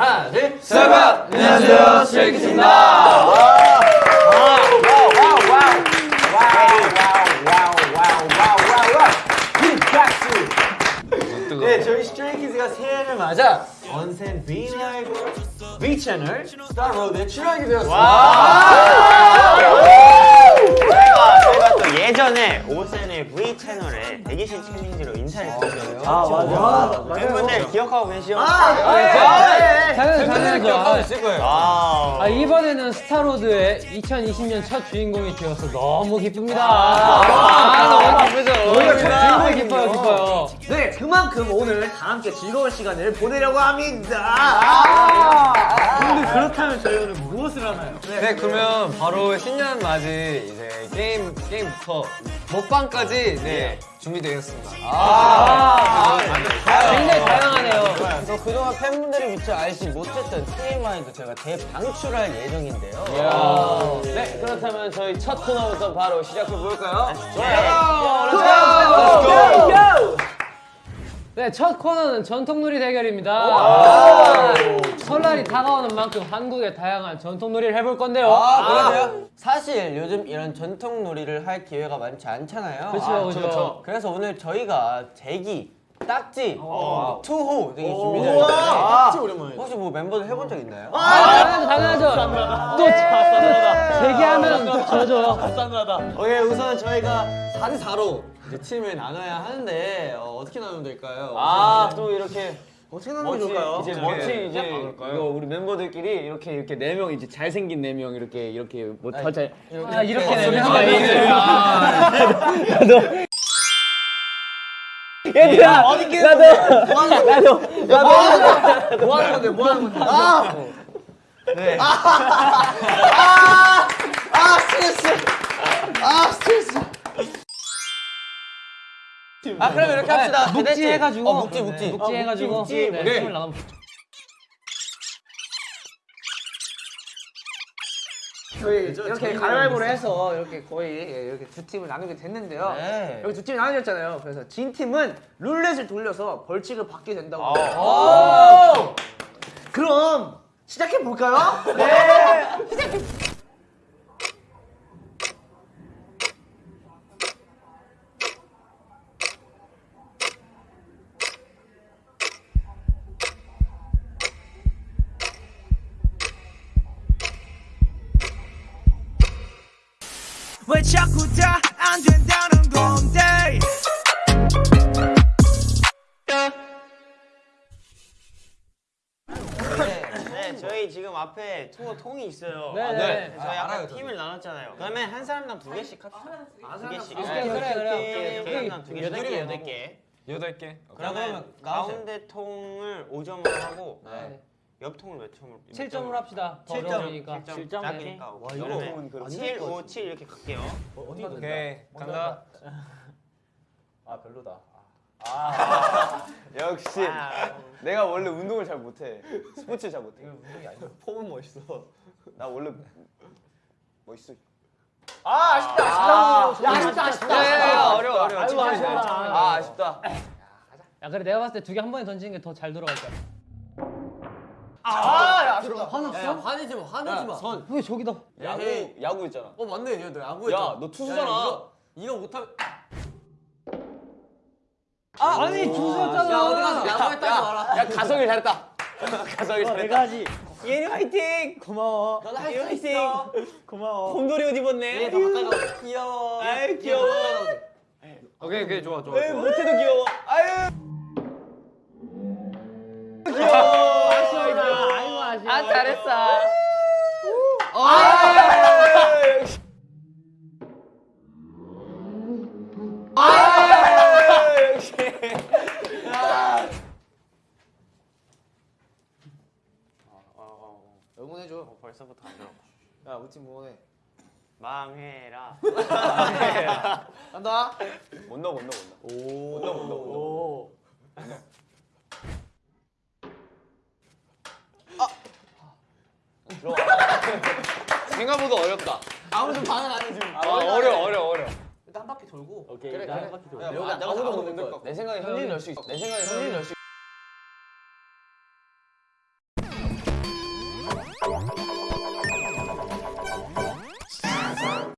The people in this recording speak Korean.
하나 둘 세븐! 안녕하세요, 스트레이키즈입니다. 네, 저희 스트레이키즈가 새해를 맞아 OSEN V LIVE V 채널 스타로드에 출연하게 되었습니다. 저희가, 저희가 또 예전에 OSEN의 V 채널에 대기실 챌린지로 인사를 드렸잖아요. 아, 맞아. 팬분들 기억하고 계시죠? 당연히 당연하죠. 있을 거예요. 아, 아, 이번에는 스타로드의 2020년 첫 주인공이 되어서 너무 기쁩니다. 아, 너무 기쁘죠. 너무 기뻐요, 기뻐요. 네, 그만큼 오늘 다 함께 즐거운 시간을 보내려고 합니다. 근데 그렇다면 저희 오늘 무엇을 하나요? 네, 그러면 바로 신년 맞이 이제 게임 게임 부터 먹방까지 네 준비되었습니다. 아, 굉장히 다양하네요. 저 그동안 팬분들이 미처 알지 못했던 TMI도 제가 대방출할 예정인데요. 네, 그렇다면 저희 첫 코너부터 바로 시작해 볼까요? 네, 첫 코너는 전통놀이 대결입니다. 설날이 다가오는 만큼 한국의 다양한 전통놀이를 해볼 건데요. 사실 요즘 이런 전통 놀이를 할 기회가 많지 않잖아요. 그쵸, 그쵸. 그래서 오늘 저희가 대기, 딱지, 투호 되게 준비되어 있는데 딱지 오랜만에. 혹시 뭐 멤버들 해본 적 있나요? 당연하죠, 당연하죠. 또 대기하면 져줘요. 오케이, 우선 저희가 4대 4로 이제 팀을 나눠야 하는데 어, 떻게 나누면 될까요? 아, 또 이렇게 어떻게 나누면 좋을까요? 이제 멋지 이제 이거 우리 멤버들끼리 이렇게 이렇게 네 명 이제 잘생긴 네 명 이렇게 이렇게 뭐더잘 아, 이렇게 되면 얘들아 나도 나도 나도 뭐 하는 건데? 뭐 하는 건데? 아! 네. 아! 아! 스트레스! 아, 스트레스! 아 그럼 이렇게 합시다. 묵지 해가지고 어, 묵지 묵지. 묵지 해가지고 묵지, 네. 팀을 나눠 저희 이렇게 가위바위보를 해서 이렇게 거의 예, 이렇게 두 팀을 나누게 됐는데요. 네. 여기 두 팀이 나눠졌잖아요. 그래서 진 팀은 룰렛을 돌려서 벌칙을 받게 된다고. 아. 그럼 시작해 볼까요? 왜 자꾸 다 안 된다는 건데 네, 네, 저희 지금 앞에 투어 통이 있어요. 네, 아, 네. 저희 아까 팀을 나눴잖아요. 그러면 한 사람당 두 개씩 합시다. 두 개씩. 그래, 그래, 그래. 오케이. 한 사람당 두 개씩. 여덟 개, 여덟 개. 여덟 개. 그러면 가운데 통을 5점으로 하고 옆 통을 몇 점으로? 7점으로 합시다. 더 7점. 어려우니까. 7점. 작으니까. 와, 이거 7, 5, 7 이렇게 갈게요. 오케이 간다. 역시 아, 내가 원래 운동을 잘 못해 스포츠 잘 못해 운동이 아니야 폼은 멋있어 나 원래 멋있어 아, 아쉽다, 아쉽다. 야, 아쉽다, 아쉽다. 어려워 어려워. 아이고, 아쉽다. 아 아쉽다 야, 그래 내가 봤을 때 두 개 한 번에 던지는 게 더 잘 돌아갈 거야. 아, 야, 아쉽다. 화났어? 화내지 마, 화내지 마. 선. 왜 저기다? 야구 야구 있잖아 어, 맞네. 야, 너 야구 했잖아. 야, 너 투수잖아. 야, 이거, 이거 못하면. 아니 주소였잖아. 야, 어디 가서 야구 했다고 알아. 야 가성이 잘했다 가성이 잘했다 하지. 예니 화이팅 고마워 너도 할수 있어. 고마워 곰돌이 옷 입었네 얘더 가까이 가. 귀여워 얘 아유 더 귀여워. 오케이 오케이 좋아 좋아. 좋아. 못해도 귀여워 아유 잘했어 응원해줘. 벌써부터 안 들어. 야, 우리 팀 응원해. 망해라. 간다. 못 넣어 못 넣어 못 넣어 못 넣어 못 넣어 생각보다 어렵다. 아무도 반응 안 해, 지금. 아, 어려 어려 어려. 일단 한 바퀴 돌고. 오케이 그래, 그래. 한 바퀴 야, 여기 아무도 못 넣을 거야. 내 생각에 현진이 넣을 수 있어 내 생각에 현진이 넣을 수 있어